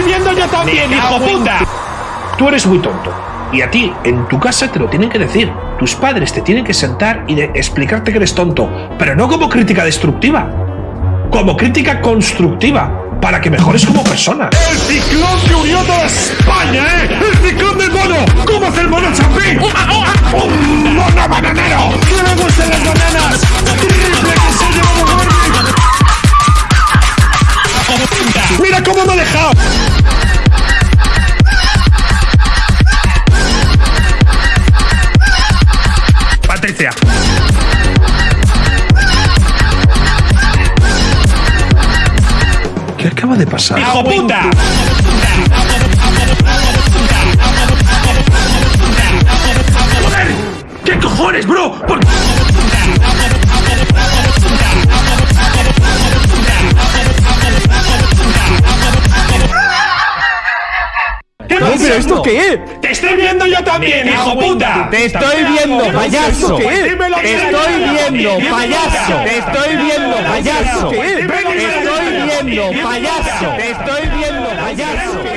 estoy viendo yo también, hijo puta. Tú eres muy tonto. Y a ti, en tu casa te lo tienen que decir. Tus padres te tienen que sentar y de explicarte que eres tonto. Pero no como crítica destructiva. Como crítica constructiva. Para que mejores como persona. El ciclón que unió toda España, ¿eh? El ciclón ¡Mira cómo me ha dejado! Patricia. ¿Qué acaba de pasar? ¡Hijo puta! ¡Joder! ¿Qué cojones, bro? ¿Por qué? ¿Qué No, pero ¿esto qué es? ¡Te estoy viendo yo también, hijo puta! Te estoy viendo, payaso. ¿Qué es? Dímelo, Te estoy viendo, payaso. Te estoy viendo, payaso. Te estoy viendo, payaso. Te estoy viendo, payaso.